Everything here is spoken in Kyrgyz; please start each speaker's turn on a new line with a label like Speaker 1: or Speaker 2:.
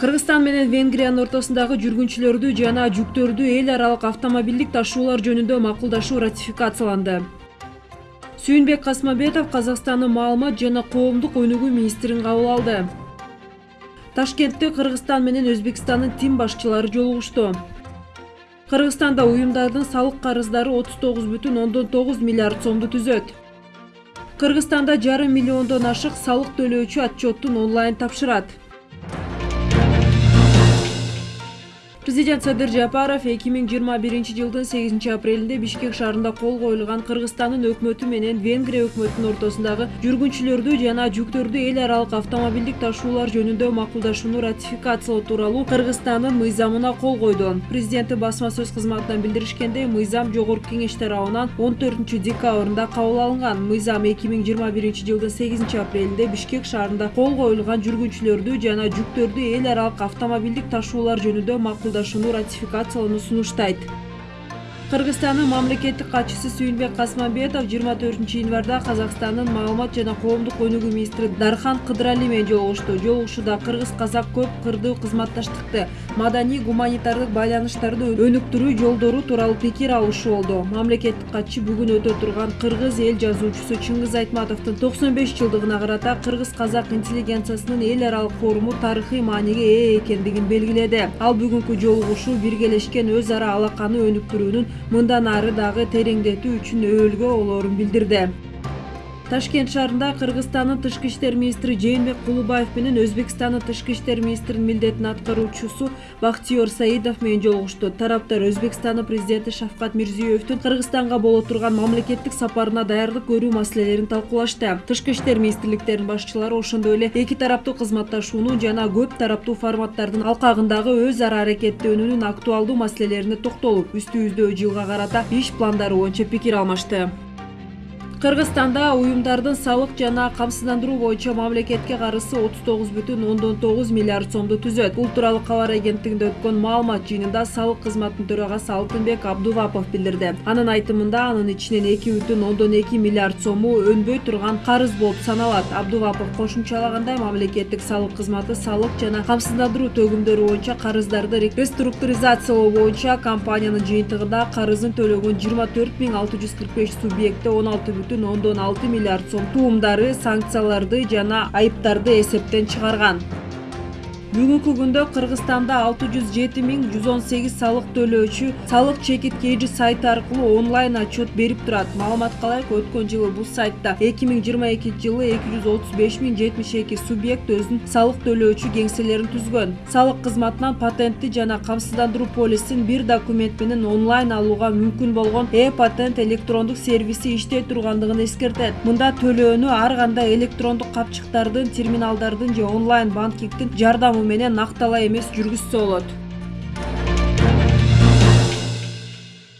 Speaker 1: кыргызстан менен венгриянын ортосундагы жүргүнчүлөрдү жана жүктөрдү эл аралык автомобилдик ташуулар жөнүндө макулдашуу ратификацияланды. Сүйүнбек касмамбетов казакстандын маалымат жана коомдук өнүгүү министрин кабыл алды. Ташкентте кыргызстан менен өзбекстандын тим башчылары жолугушту. Кыргызстанда уюмдардын салык карыздары отуз тогуз бүтүн ондон тогуз миллиард сомду түзөт. Кыргызстанда жарым миллиондон ашык салык төлөөчү отчеттун онлайн тапшырат президент садыр жапаров эки миң жыйырма биринчи жылдын сегизинчи апрелинде бишкек шаарында кол коюлган кыргызстандын өкмөтү менен венгрия өкмөтүнүн ортосундагы жүргүнчүлөрдү жана жүктөрдү эл аралык автомобилдик ташуулар жөнүндө макулдашууну ратификациялоо тууралуу кыргызстандын мыйзамына кол койду президенттин басма сөз кызматынан билдиришкендей мыйзам жогорку кеңеш тарабынан он төртүнчү декабрында кабыл алынган мыйзам эки миң жыйырма биринчи жылдын сегизинчи апрелинде бишкек шаарында кол коюлган жүргүнчүлөрдү жана жүктөрдү эл аралык автомобилдик ташуулар жөнүндө шашыну ратификациялануусун уштайт кыргызстандын мамлекеттик катчысы сүйүнбек касмамбетов жыйырма төртүнчү январда казакстандын маалымат жана коомдук өнүгүү министри дархан кыдырали менен жолугушту. Жолугушууда кыргыз казак көп кырдуу кызматташтыкты. Маданий гуманитардык байланыштарды өнүктүрүү жолдору тууралуу пикир алышуу болду. Мамлекеттик катчы бүгүн өтө турган кыргыз эл жазуучусу чыңгыз айтматовдун токсон беш жылдыгына карата кыргыз казак интеллигенциясынын эл аралык форуму тарыхый мааниге ээ экендигин белгиледи. Ал бүгүнкү жолугушуу биргелешкен өз ара алаканы өнүктүрүүнүн мындан ары дагы тереңдетүү үчүн өбөлгө болоорун билдирди ташкент шаарында кыргызстандын тышкы иштер министри жээнбек кулубаев менен өзбекстандын тышкы иштер министринин милдетин аткаруучусу бактиер саидов менен жолугушту. Тараптар өзбекстандын президенти шавкат мирзиеевдин кыргызстанга боло турган мамлекеттик сапарына даярдык көрүү маселелерин талкуулашты. Тышкы иштер министрликтеринин башчылары ошондой эле эки тараптуу кызматташууну жана көп тараптуу форматтардын алкагындагы өз ара аракеттенүүнүн актуалдуу маселелерине токтолуп үстүбүздөгү жылга карата иш пландары боюнча пикир алмашты кыргызстанда уюмдардын салык жана камсыздандыруу боюнча мамлекетке карызы отуз тогуз бүтүн ондон тогуз миллиард сомду түзөт. Бул тууралуу кабар агенттигинде өткөн маалымат жыйынында салык кызматынын төрагасы алтынбек абдувапов билдирди. Анын айтымында анын ичинен эки бүтүн ондон эки миллиард сому өнбөй турган карыз болуп саналат. Абдувапов кошумчалагандай мамлекеттик салык кызматы салык жана камсыздандыруу төгүмдөрү боюнча карыздарды реструктуризациялоо боюнча компаниянын жыйынтыгында карызын төлөгөн жыйырма төрт миң алты жүз кырк беш субъекти он алты ондон алты миллиард сом туумдары санкцияларды жана айыптарды эсептен чыгарган бүгүнкү күндө кыргызстанда алты жүз жети миң жүз он сегиз салык төлөөчү салык чекит kg сайты аркылуу онлайн отчет берип турат маалыматка ылайык өткөн жылы бул сайтта эки миң жыйырма экинчи жылы эки жүз отуз беш миң жетимиш эки субъект өзүнүн салык төлөөчү кеңселерин түзгөн салык кызматынан патентти жана камсыздандыруу полисин бир документ менен онлайн алууга мүмкүн болгон э патент электрондук сервиси иштей тургандыгын эскертет мында төлөөнү ар кандай электрондук капчыктардын терминалдардын же онлайн банкингдин жардамы менен накталай эмес жүргүзсө болот